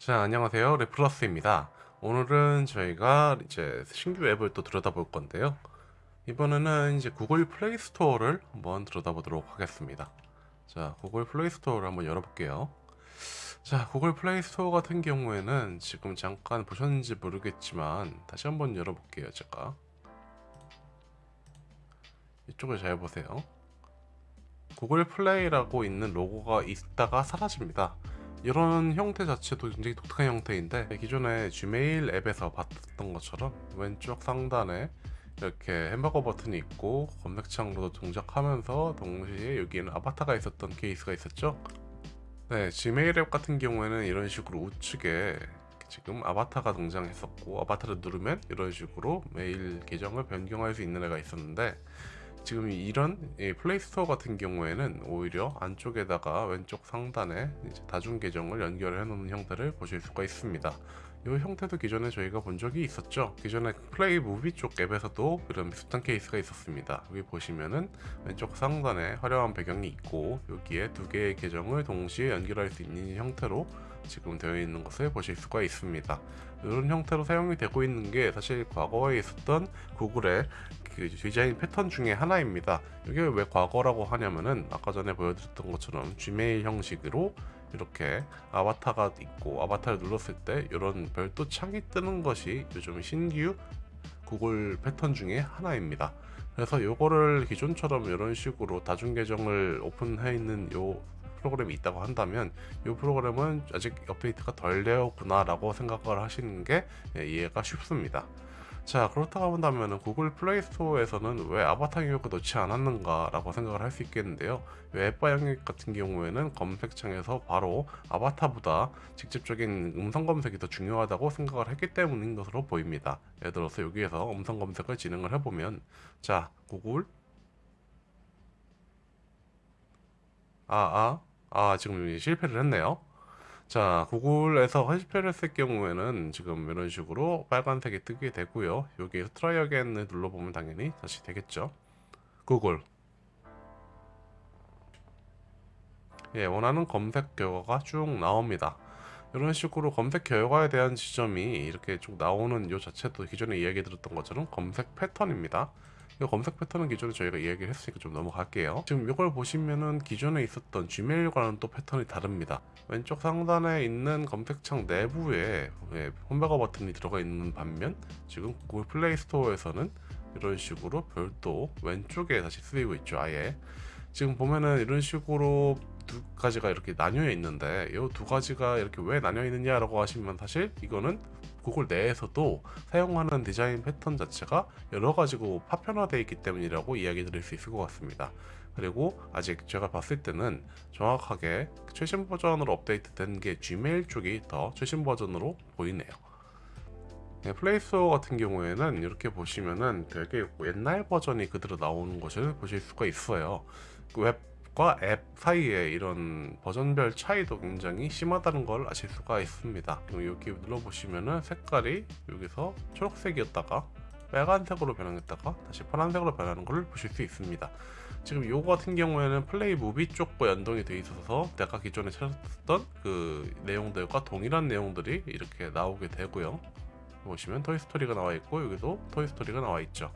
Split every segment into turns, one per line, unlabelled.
자, 안녕하세요. 레플러스입니다. 오늘은 저희가 이제 신규 앱을 또 들여다볼 건데요. 이번에는 이제 구글 플레이 스토어를 한번 들여다보도록 하겠습니다. 자, 구글 플레이 스토어를 한번 열어볼게요. 자, 구글 플레이 스토어 같은 경우에는 지금 잠깐 보셨는지 모르겠지만 다시 한번 열어볼게요, 제가. 이쪽을 잘 보세요. 구글 플레이라고 있는 로고가 있다가 사라집니다. 이런 형태 자체도 굉장히 독특한 형태인데 기존에 지메일 앱에서 봤던 것처럼 왼쪽 상단에 이렇게 햄버거 버튼이 있고 검색창으로도 동작하면서 동시에 여기에는 아바타가 있었던 케이스가 있었죠? 네 지메일 앱 같은 경우에는 이런 식으로 우측에 지금 아바타가 등장했었고 아바타를 누르면 이런 식으로 메일 계정을 변경할 수 있는 애가 있었는데 지금 이런 플레이스토어 같은 경우에는 오히려 안쪽에다가 왼쪽 상단에 다중 계정을 연결해 놓는 형태를 보실 수가 있습니다. 이 형태도 기존에 저희가 본 적이 있었죠. 기존에 플레이 무비 쪽 앱에서도 이런 비슷한 케이스가 있었습니다. 여기 보시면은 왼쪽 상단에 화려한 배경이 있고 여기에 두 개의 계정을 동시에 연결할 수 있는 형태로 지금 되어 있는 것을 보실 수가 있습니다. 이런 형태로 사용이 되고 있는 게 사실 과거에 있었던 구글의 그 디자인 패턴 중에 하나입니다. 이게 왜 과거라고 하냐면은 아까 전에 보여드렸던 것처럼 Gmail 형식으로 이렇게 아바타가 있고 아바타를 눌렀을 때 이런 별도 창이 뜨는 것이 요즘 신규 구글 패턴 중에 하나입니다. 그래서 이거를 기존처럼 이런 식으로 다중 계정을 오픈해 있는 요 프로그램이 있다고 한다면 이 프로그램은 아직 업데이트가 덜 되었구나 라고 생각을 하시는 게 예, 이해가 쉽습니다 자 그렇다고 한다면 구글 플레이 스토어에서는 왜 아바타 영역을 넣지 않았는가 라고 생각을 할 수 있겠는데요. 웹바 영역 같은 경우에는 검색창에서 바로 아바타보다 직접적인 음성 검색이 더 중요하다고 생각을 했기 때문인 것으로 보입니다. 예를 들어서 여기에서 음성 검색을 진행을 해보면 자 구글. 아아 아 지금 실패를 했네요 자 구글에서 실패를 했을 경우에는 지금 이런 식으로 빨간색이 뜨게 되고요. 여기에서 try again을 눌러보면 당연히 다시 되겠죠. 구글. 예 원하는 검색 결과가 쭉 나옵니다. 이런 식으로 검색 결과에 대한 지점이 이렇게 쭉 나오는 요 자체도 기존에 이야기 드렸던 것처럼 검색 패턴입니다 이 검색 패턴은 기존에 저희가 이야기를 했으니까 좀 넘어갈게요. 지금 이걸 보시면은 기존에 있었던 gmail과는 또 패턴이 다릅니다. 왼쪽 상단에 있는 검색창 내부에 예, 홈버거 버튼이 들어가 있는 반면 지금 구글 플레이 스토어에서는 이런 식으로 별도 왼쪽에 다시 쓰이고 있죠 아예. 지금 보면은 이런 식으로 두 가지가 이렇게 나뉘어 있는데 이 두 가지가 이렇게 왜 나뉘어 있느냐 라고 하시면 사실 이거는 구글 내에서도 사용하는 디자인 패턴 자체가 여러 가지고 파편화되어 있기 때문이라고 이야기 드릴 수 있을 것 같습니다. 그리고 아직 제가 봤을 때는 정확하게 최신 버전으로 업데이트된 게 Gmail 쪽이 더 최신 버전으로 보이네요. 네, 플레이스토어 같은 경우에는 이렇게 보시면은 되게 옛날 버전이 그대로 나오는 것을 보실 수가 있어요. 웹 과 앱 사이에 이런 버전별 차이도 굉장히 심하다는 걸 아실 수가 있습니다. 여기 눌러보시면은 색깔이 여기서 초록색이었다가 빨간색으로 변형했다가 다시 파란색으로 변하는 걸 보실 수 있습니다. 지금 요거 같은 경우에는 플레이 무비 쪽과 연동이 되어 있어서 내가 기존에 찾았던 그 내용들과 동일한 내용들이 이렇게 나오게 되고요. 보시면 토이스토리가 나와 있고 여기도 토이스토리가 나와 있죠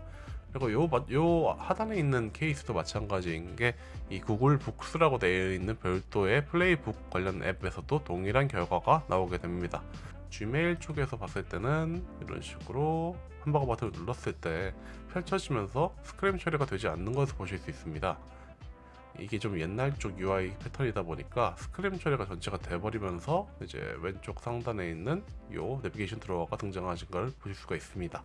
그리고 요, 요 하단에 있는 케이스도 마찬가지인 게 이 구글 북스라고 되어 있는 별도의 플레이북 관련 앱에서도 동일한 결과가 나오게 됩니다. Gmail 쪽에서 봤을 때는 이런 식으로 햄버거 버튼을 눌렀을 때 펼쳐지면서 스크림 처리가 되지 않는 것을 보실 수 있습니다. 이게 좀 옛날 쪽 UI 패턴이다 보니까 스크림 처리가 전체가 돼버리면서 이제 왼쪽 상단에 있는 요 내비게이션 드로어가 등장하신 걸 보실 수가 있습니다.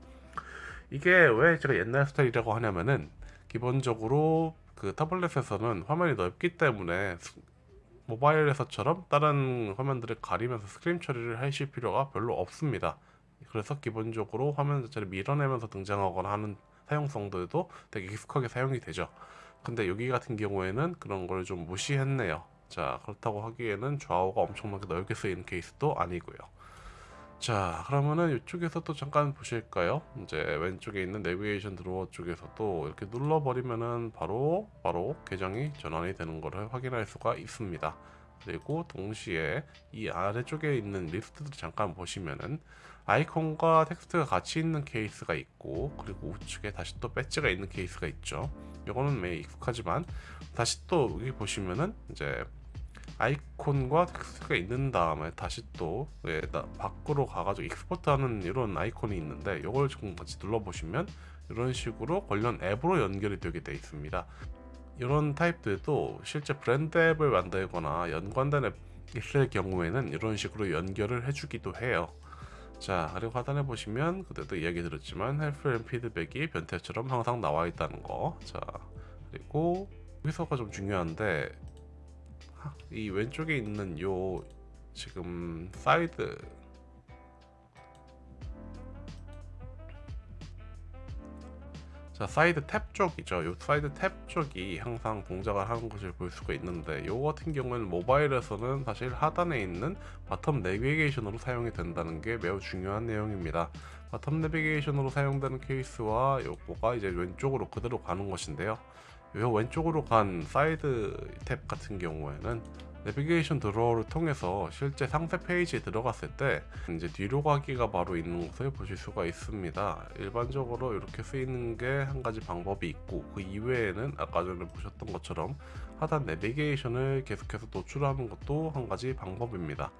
이게 왜 제가 옛날 스타일이라고 하냐면은 기본적으로 그 타블렛에서는 화면이 넓기 때문에 모바일에서처럼 다른 화면들을 가리면서 스크린 처리를 하실 필요가 별로 없습니다. 그래서 기본적으로 화면 자체를 밀어내면서 등장하거나 하는 사용성들도 되게 익숙하게 사용이 되죠. 근데 여기 같은 경우에는 그런 걸 좀 무시했네요. 자 그렇다고 하기에는 좌우가 엄청나게 넓게 쓰이는 케이스도 아니고요 자 그러면은 이쪽에서 또 잠깐 보실까요 이제 왼쪽에 있는 내비게이션 드로어 쪽에서도 이렇게 눌러 버리면은 바로 바로 계정이 전환이 되는 것을 확인할 수가 있습니다 그리고 동시에 이 아래쪽에 있는 리스트들 잠깐 보시면은 아이콘과 텍스트가 같이 있는 케이스가 있고 그리고 우측에 다시 또 배지가 있는 케이스가 있죠. 이거는 매우 익숙하지만 다시 또 여기 보시면은 이제 아이콘과 텍스트가 있는 다음에 다시 또 예, 나- 밖으로 가가지고 export하는 이런 아이콘이 있는데 이걸 조금 같이 눌러보시면 이런 식으로 관련 앱으로 연결이 되게 돼 있습니다. 이런 타입들도 실제 브랜드 앱을 만들거나 연관된 앱 있을 경우에는 이런 식으로 연결을 해주기도 해요. 자 그리고 하단에 보시면 그때도 이야기 드렸지만 help and feedback이 변태처럼 항상 나와 있다는 거자 그리고 여기서가 좀 중요한데 하, 이 왼쪽에 있는 요 지금 사이드. 자 사이드 탭 쪽이죠. 요 사이드 탭 쪽이 항상 동작을 하는 것을 볼 수가 있는데 요 같은 경우에는 모바일에서는 사실 하단에 있는 bottom navigation으로 사용이 된다는 게 매우 중요한 내용입니다. bottom navigation으로 사용되는 케이스와 요거가 이제 왼쪽으로 그대로 가는 것인데요 요 왼쪽으로 간 사이드 탭 같은 경우에는 navigation drawer를 통해서 실제 상세 페이지에 들어갔을 때 이제 뒤로 가기가 바로 있는 것을 보실 수가 있습니다. 일반적으로 이렇게 쓰이는 게 한 가지 방법이 있고 그 이외에는 아까 전에 보셨던 것처럼 하단 내비게이션을 계속해서 노출하는 것도 한 가지 방법입니다.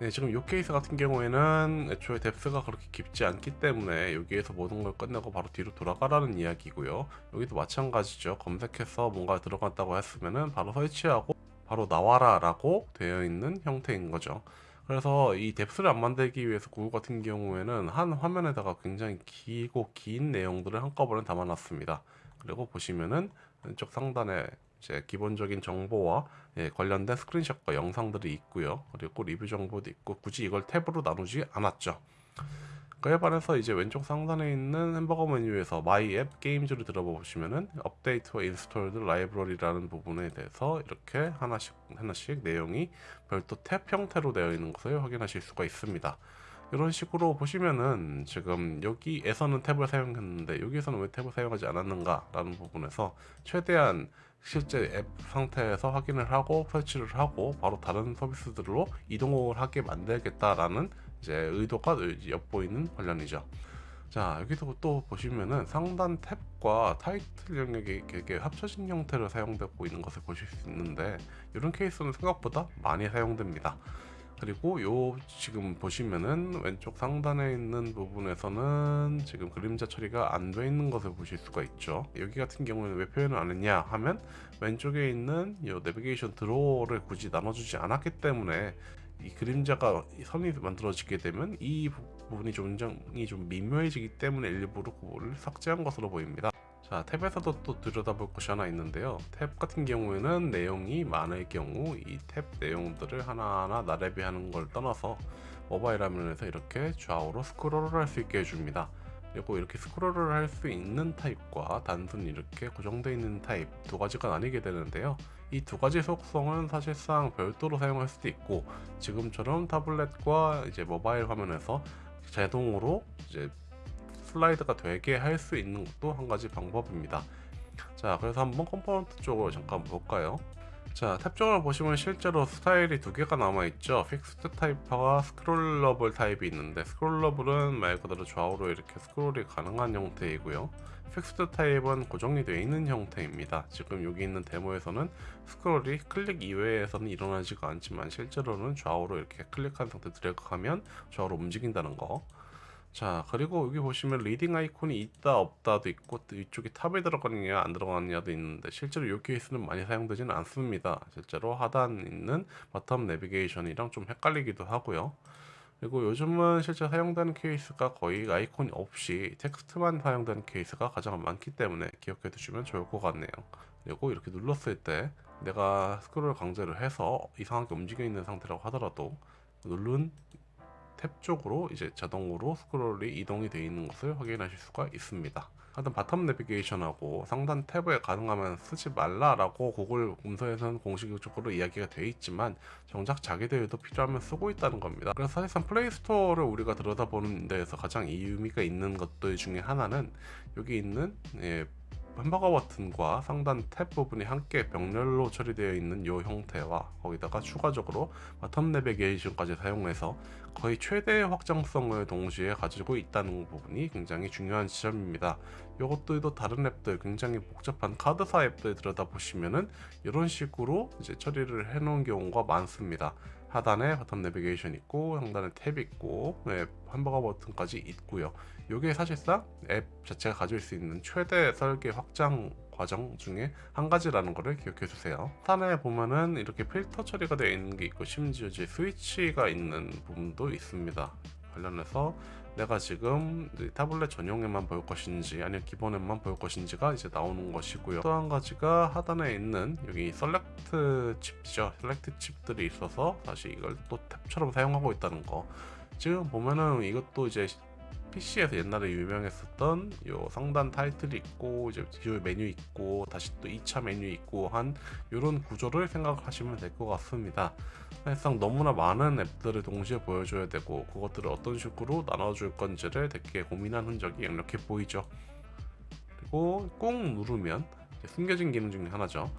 네, 지금 이 케이스 같은 경우에는 애초에 뎁스가 그렇게 깊지 않기 때문에 여기에서 모든 걸 끝내고 바로 뒤로 돌아가라는 이야기고요. 여기도 마찬가지죠. 검색해서 뭔가 들어갔다고 했으면은 바로 설치하고 바로 나와라 라고 되어 있는 형태인 거죠. 그래서 이 뎁스를 안 만들기 위해서 구글 같은 경우에는 한 화면에다가 굉장히 길고 긴 내용들을 한꺼번에 담아놨습니다. 그리고 보시면은 왼쪽 상단에 이제 기본적인 정보와 예, 관련된 스크린샷과 영상들이 있고요. 그리고 리뷰 정보도 있고 굳이 이걸 탭으로 나누지 않았죠. 그에 반해서 이제 왼쪽 상단에 있는 햄버거 메뉴에서 My App Games를 들어보시면은 업데이트와 installed library라는 부분에 대해서 이렇게 하나씩 하나씩 내용이 별도 탭 형태로 되어 있는 것을 확인하실 수가 있습니다. 이런 식으로 보시면은 지금 여기에서는 탭을 사용했는데 여기에서는 왜 탭을 사용하지 않았는가 라는 부분에서 최대한 실제 앱 상태에서 확인을 하고 설치를 하고 바로 다른 서비스들로 이동을 하게 만들겠다라는 이제 의도가 엿보이는 관련이죠. 자 여기서 또 보시면은 상단 탭과 타이틀 영역이 이렇게 합쳐진 형태로 사용되고 있는 것을 보실 수 있는데 이런 케이스는 생각보다 많이 사용됩니다. 그리고 요 지금 보시면은 왼쪽 상단에 있는 부분에서는 지금 그림자 처리가 안 돼 있는 것을 보실 수가 있죠. 여기 같은 경우에는 왜 표현을 안 했냐 하면 왼쪽에 있는 요 navigation drawer를 굳이 나눠주지 않았기 때문에 이 그림자가 선이 만들어지게 되면 이 부분이 굉장히 좀 미묘해지기 때문에 일부러 그거를 삭제한 것으로 보입니다 자 탭에서도 또 들여다볼 것이 하나 있는데요. 탭 같은 경우에는 내용이 많을 경우 이 탭 내용들을 하나하나 나래비 하는 걸 떠나서 모바일 화면에서 이렇게 좌우로 스크롤을 할 수 있게 해줍니다. 그리고 이렇게 스크롤을 할 수 있는 타입과 단순히 이렇게 고정되어 있는 타입 두 가지가 나뉘게 되는데요. 이 두 가지 속성은 사실상 별도로 사용할 수도 있고 지금처럼 타블렛과 이제 모바일 화면에서 자동으로 이제 슬라이드가 되게 할 수 있는 것도 한 가지 방법입니다. 자, 그래서 한번 컴포넌트 쪽으로 잠깐 볼까요? 자, 탭 쪽을 보시면 실제로 스타일이 두 개가 남아있죠. fixed 타입과 scrollable 타입이 있는데 scrollable은 말 그대로 좌우로 이렇게 스크롤이 가능한 형태이고요. fixed 타입은 고정이 되어 있는 형태입니다. 지금 여기 있는 데모에서는 스크롤이 클릭 이외에서는 일어나지가 않지만 실제로는 좌우로 이렇게 클릭한 상태 드래그하면 좌우로 움직인다는 거. 자 그리고 여기 보시면 leading icon이 있다 없다도 있고 또 이쪽에 top에 들어가느냐 안 들어가느냐도 있는데 실제로 이 케이스는 많이 사용되지는 않습니다. 실제로 하단 있는 bottom navigation이랑 좀 헷갈리기도 하고요. 그리고 요즘은 실제 사용되는 케이스가 거의 아이콘이 없이 텍스트만 사용되는 케이스가 가장 많기 때문에 기억해 두시면 좋을 것 같네요. 그리고 이렇게 눌렀을 때 내가 스크롤 강제를 해서 이상하게 움직여 있는 상태라고 하더라도 누른 탭 쪽으로 이제 자동으로 스크롤이 이동이 되어 있는 것을 확인하실 수가 있습니다. 하여튼 bottom navigation하고 상단 탭을 가능하면 쓰지 말라라고 구글 문서에서는 공식적으로 이야기가 되어 있지만 정작 자기들도 필요하면 쓰고 있다는 겁니다. 그래서 사실상 플레이스토어를 우리가 들여다보는 데에서 가장 의미가 있는 것들 중에 하나는 여기 있는 예, 햄버거 버튼과 상단 탭 부분이 함께 병렬로 처리되어 있는 이 형태와 거기다가 추가적으로 bottom navigation까지 사용해서 거의 최대의 확장성을 동시에 가지고 있다는 부분이 굉장히 중요한 지점입니다. 이것들도 다른 앱들 굉장히 복잡한 카드사 앱들 들여다보시면은 이런 식으로 이제 처리를 해 놓은 경우가 많습니다. 하단에 bottom navigation 있고 상단에 탭 있고 네, 햄버거 버튼까지 있고요. 이게 사실상 앱 자체가 가질 수 있는 최대 설계 확장 과정 중에 한 가지라는 것을 기억해 주세요. 하단에 보면은 이렇게 필터 처리가 되어 있는 게 있고 심지어 이제 스위치가 있는 부분도 있습니다. 관련해서 내가 지금 타블렛 전용에만 볼 것인지 아니면 기본에만 볼 것인지가 이제 나오는 것이고요. 또 한 가지가 하단에 있는 여기 select chip이죠. select chip들이 있어서 다시 이걸 또 탭처럼 사용하고 있다는 거. 지금 보면은 이것도 이제 PC에서 옛날에 유명했었던 요 상단 타이틀이 있고 이제 뒤에 메뉴 있고 다시 또 2차 메뉴 있고 한 이런 구조를 생각하시면 될 것 같습니다. 사실상 너무나 많은 앱들을 동시에 보여줘야 되고 그것들을 어떤 식으로 나눠줄 건지를 되게 고민한 흔적이 역력해 보이죠. 그리고 꾹 누르면 숨겨진 기능 중에 하나죠.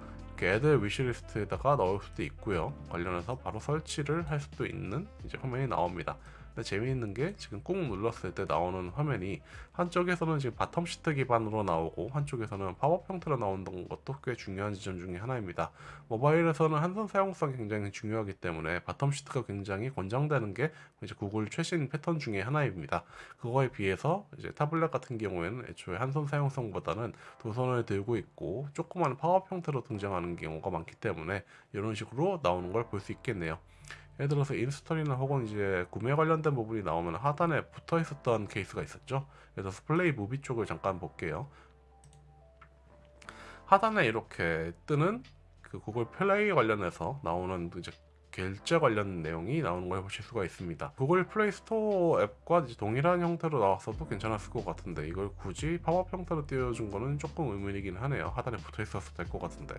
애들 위시리스트에다가 넣을 수도 있고요. 관련해서 바로 설치를 할 수도 있는 이제 화면이 나옵니다. 근데 재미있는 게 지금 꾹 눌렀을 때 나오는 화면이 한쪽에서는 지금 bottom sheet 기반으로 나오고 한쪽에서는 팝업 형태로 나온다는 것도 꽤 중요한 지점 중에 하나입니다. 모바일에서는 한손 사용성이 굉장히 중요하기 때문에 bottom sheet가 굉장히 권장되는 게 이제 구글 최신 패턴 중에 하나입니다. 그거에 비해서 이제 타블렛 같은 경우에는 애초에 한손 사용성보다는 두 손을 들고 있고 조그만 팝업 형태로 등장하는 경우가 많기 때문에 이런 식으로 나오는 걸 볼 수 있겠네요. 예를 들어서 install이나 혹은 이제 구매 관련된 부분이 나오면 하단에 붙어 있었던 케이스가 있었죠. 그래서 플레이 무비 쪽을 잠깐 볼게요. 하단에 이렇게 뜨는 그 구글 플레이 관련해서 나오는 이제 결제 관련 내용이 나오는 걸 보실 수가 있습니다. 구글 플레이 스토어 앱과 동일한 형태로 나왔어도 괜찮았을 것 같은데 이걸 굳이 팝업 형태로 띄워준 거는 조금 의문이긴 하네요. 하단에 붙어 있었을 될것 같은데.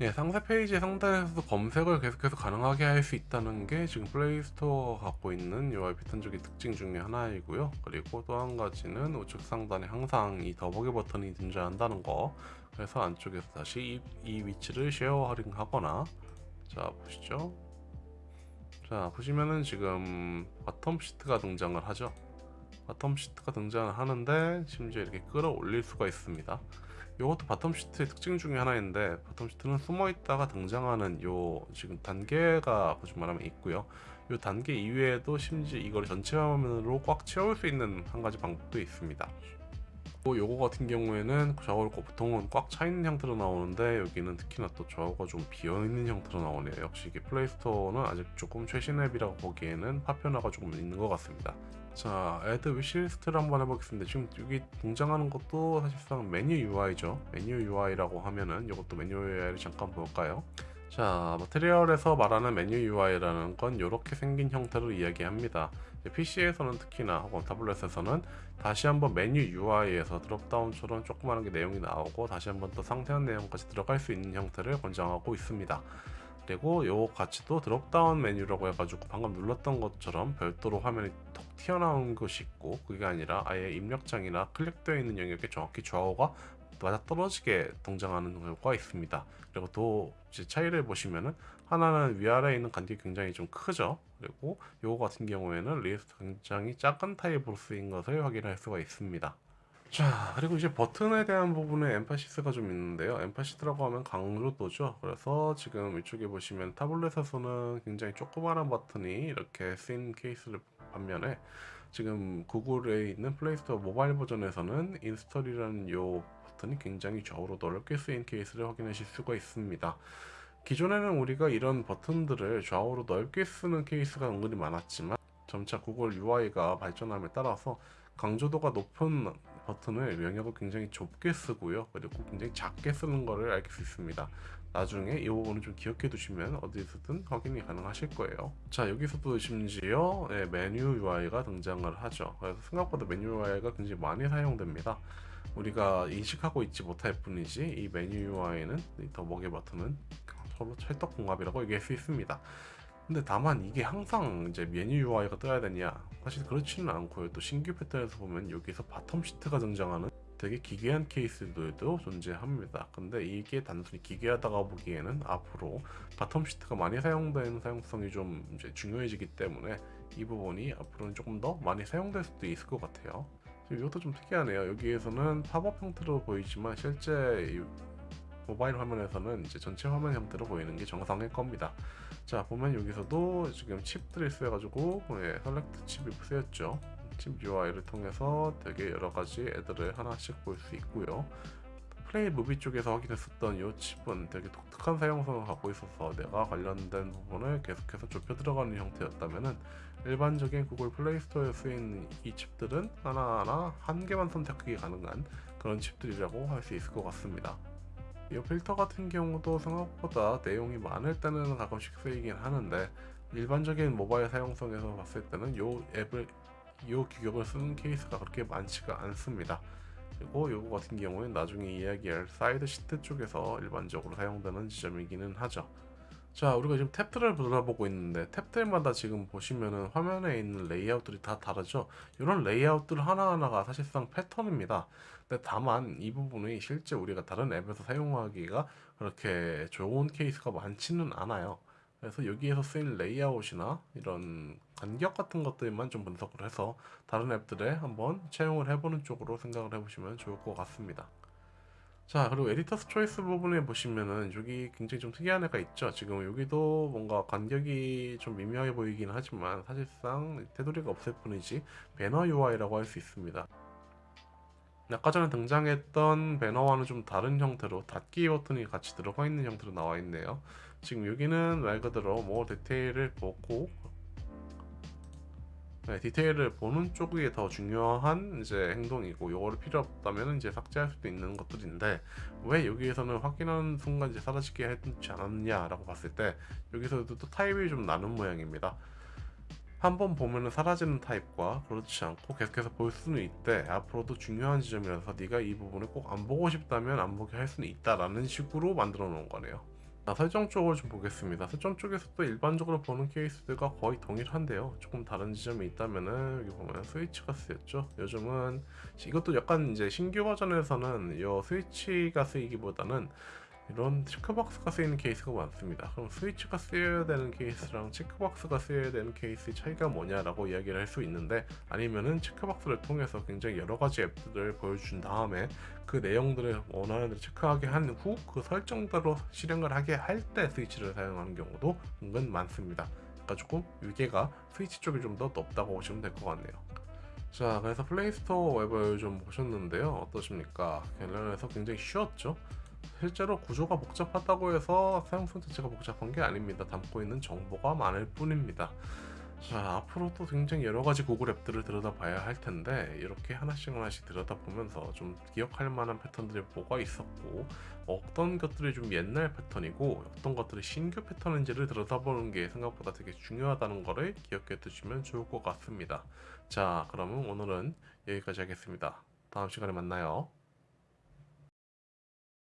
예, 상세 페이지 상단에서도 검색을 계속해서 가능하게 할 수 있다는 게 지금 플레이스토어가 갖고 있는 UI 패턴적인 특징 중에 하나이고요. 그리고 또 한 가지는 우측 상단에 항상 이 더보기 버튼이 등장한다는 거. 그래서 안쪽에서 다시 이, 이 위치를 sharing 하거나 자 보시죠. 자 보시면은 지금 bottom sheet가 등장을 하죠. bottom sheet가 등장을 하는데 심지어 이렇게 끌어올릴 수가 있습니다. 이것도 bottom sheet의 특징 중에 하나인데 bottom sheet는 숨어 있다가 등장하는 요 지금 단계가 보시 말하면 있고요. 요 단계 이외에도 심지어 이걸 전체 화면으로 꽉 채울 수 있는 한 가지 방법도 있습니다. 또 요거 같은 경우에는 좌우를 보통은 꽉 차 있는 형태로 나오는데 여기는 특히나 또 좌우가 좀 비어 있는 형태로 나오네요. 역시 이게 플레이스토어는 아직 조금 최신 앱이라고 보기에는 파편화가 조금 있는 것 같습니다. 자, add wishlist를 한번 해보겠습니다. 지금 여기 등장하는 것도 사실상 메뉴 UI죠. 메뉴 UI라고 하면은 이것도 메뉴 UI를 잠깐 볼까요? 자, 머테리얼에서 말하는 메뉴 UI라는 건 이렇게 생긴 형태로 이야기합니다. PC에서는 특히나 혹은 타블렛에서는 다시 한번 메뉴 UI에서 드롭다운처럼 조그마한 게 내용이 나오고 다시 한번 또 상세한 내용까지 들어갈 수 있는 형태를 권장하고 있습니다. 그리고 요 가치도 드롭다운 메뉴라고 해가지고 방금 눌렀던 것처럼 별도로 화면이 톡 튀어나온 것이 있고 그게 아니라 아예 입력장이나 클릭되어 있는 영역에 정확히 좌우가 맞아 떨어지게 등장하는 경우가 있습니다. 그리고 또 차이를 보시면은 하나는 위아래에 있는 간격이 굉장히 좀 크죠. 그리고 요거 같은 경우에는 리스트 굉장히 작은 타입으로 쓰인 것을 확인할 수가 있습니다. 자 그리고 이제 버튼에 대한 부분에 emphasis가 좀 있는데요. emphasis라고 하면 강조도죠. 그래서 지금 이쪽에 보시면 타블렛에서는 굉장히 조그마한 버튼이 이렇게 쓰인 케이스를 반면에 지금 구글에 있는 플레이스토어 모바일 버전에서는 install이라는 요 버튼이 굉장히 좌우로 넓게 쓰인 케이스를 확인하실 수가 있습니다. 기존에는 우리가 이런 버튼들을 좌우로 넓게 쓰는 케이스가 은근히 많았지만 점차 구글 UI가 발전함에 따라서 강조도가 높은 버튼을 영역을 굉장히 좁게 쓰고요. 그리고 굉장히 작게 쓰는 것을 알수 있습니다. 나중에 이 부분을 좀 기억해 두시면 어디서든 확인이 가능하실 거예요. 자 여기서도 심지어 네, 메뉴 UI가 등장을 하죠. 그래서 생각보다 메뉴 UI가 굉장히 많이 사용됩니다. 우리가 인식하고 있지 못할 뿐이지 이 메뉴 UI는 더보기 버튼은 서로 찰떡궁합이라고 얘기할 수 있습니다 근데 다만 이게 항상 이제 메뉴 UI가 떠야 되냐 사실 그렇지는 않고요 또 신규 패턴에서 보면 여기서 bottom sheet가 등장하는 되게 기괴한 케이스들도 존재합니다. 근데 이게 단순히 기괴하다가 보기에는 앞으로 bottom sheet가 많이 사용되는 사용성이 좀 이제 중요해지기 때문에 이 부분이 앞으로는 조금 더 많이 사용될 수도 있을 것 같아요. 이것도 좀 특이하네요. 여기에서는 팝업 형태로 보이지만 실제 이 모바일 화면에서는 이제 전체 화면 형태로 보이는 게 정상일 겁니다. 자 보면 여기서도 지금 칩들이 쓰여가지고 예, select chip이 쓰였죠. 칩 UI를 통해서 되게 여러 가지 애들을 하나씩 볼 수 있고요. 플레이 무비 쪽에서 확인했었던 이 칩은 되게 독특한 사용성을 갖고 있어서 내가 관련된 부분을 계속해서 좁혀 들어가는 형태였다면은 일반적인 구글 플레이 스토어에 쓰인 이 칩들은 하나하나 한 개만 선택하기 가능한 그런 칩들이라고 할 수 있을 것 같습니다. 이 필터 같은 경우도 생각보다 내용이 많을 때는 가끔씩 쓰이긴 하는데 일반적인 모바일 사용성에서 봤을 때는 이 앱을 이 규격을 쓰는 케이스가 그렇게 많지가 않습니다. 그리고 이거 같은 경우는 나중에 이야기할 side sheet 쪽에서 일반적으로 사용되는 지점이기는 하죠. 자 우리가 지금 탭들을 돌아보고 있는데 탭들마다 지금 보시면은 화면에 있는 레이아웃들이 다 다르죠? 이런 레이아웃들 하나하나가 사실상 패턴입니다. 근데 다만 이 부분이 실제 우리가 다른 앱에서 사용하기가 그렇게 좋은 케이스가 많지는 않아요. 그래서 여기에서 쓰인 레이아웃이나 이런 간격 같은 것들만 좀 분석을 해서 다른 앱들에 한번 채용을 해보는 쪽으로 생각을 해보시면 좋을 것 같습니다 자 그리고 에디터스 초이스 부분에 보시면은 여기 굉장히 좀 특이한 애가 있죠? 지금 여기도 뭔가 간격이 좀 미묘해 보이긴 하지만 사실상 테두리가 없을 뿐이지 배너 UI라고 할 수 있습니다. 아까 전에 등장했던 배너와는 좀 다른 형태로 닫기 버튼이 같이 들어가 있는 형태로 나와 있네요. 지금 여기는 말 그대로 뭐 디테일을 보고 네, 디테일을 보는 쪽이 더 중요한 이제 행동이고 요거를 필요 없다면 이제 삭제할 수도 있는 것들인데 왜 여기에서는 확인하는 순간 이제 사라지게 했지 않았냐라고 봤을 때 여기서도 또 타입이 좀 나는 모양입니다. 한번 보면은 사라지는 타입과 그렇지 않고 계속해서 볼 수는 있대 앞으로도 중요한 지점이라서 네가 이 부분을 꼭 안 보고 싶다면 안 보게 할 수는 있다라는 식으로 만들어 놓은 거네요. 자, 설정 쪽을 좀 보겠습니다. 설정 쪽에서도 일반적으로 보는 케이스들과 거의 동일한데요. 조금 다른 지점이 있다면은 여기 보면 스위치가 쓰였죠. 요즘은 이것도 약간 이제 신규 버전에서는 이 스위치가 쓰이기보다는 이런 체크박스가 쓰이는 케이스가 많습니다. 그럼 스위치가 쓰여야 되는 케이스랑 체크박스가 쓰여야 되는 케이스의 차이가 뭐냐라고 이야기를 할 수 있는데 아니면은 체크박스를 통해서 굉장히 여러 가지 앱들을 보여준 다음에 그 내용들을 원하는 대로 체크하게 한 후 그 설정대로 실행을 하게 할 때 스위치를 사용하는 경우도 은근 많습니다. 그러니까 조금 위계가 스위치 쪽이 좀 더 높다고 보시면 될 것 같네요. 자 그래서 플레이스토어 웹을 좀 보셨는데요 어떠십니까 관련해서 굉장히 쉬웠죠 실제로 구조가 복잡하다고 해서 사용성 자체가 복잡한 게 아닙니다. 담고 있는 정보가 많을 뿐입니다. 자 앞으로도 굉장히 여러가지 구글 앱들을 들여다봐야 할 텐데 이렇게 하나씩 하나씩 들여다보면서 좀 기억할 만한 패턴들이 뭐가 있었고 어떤 것들이 좀 옛날 패턴이고 어떤 것들이 신규 패턴인지를 들여다보는 게 생각보다 되게 중요하다는 것을 기억해 두시면 좋을 것 같습니다 자 그러면 오늘은 여기까지 하겠습니다 다음 시간에 만나요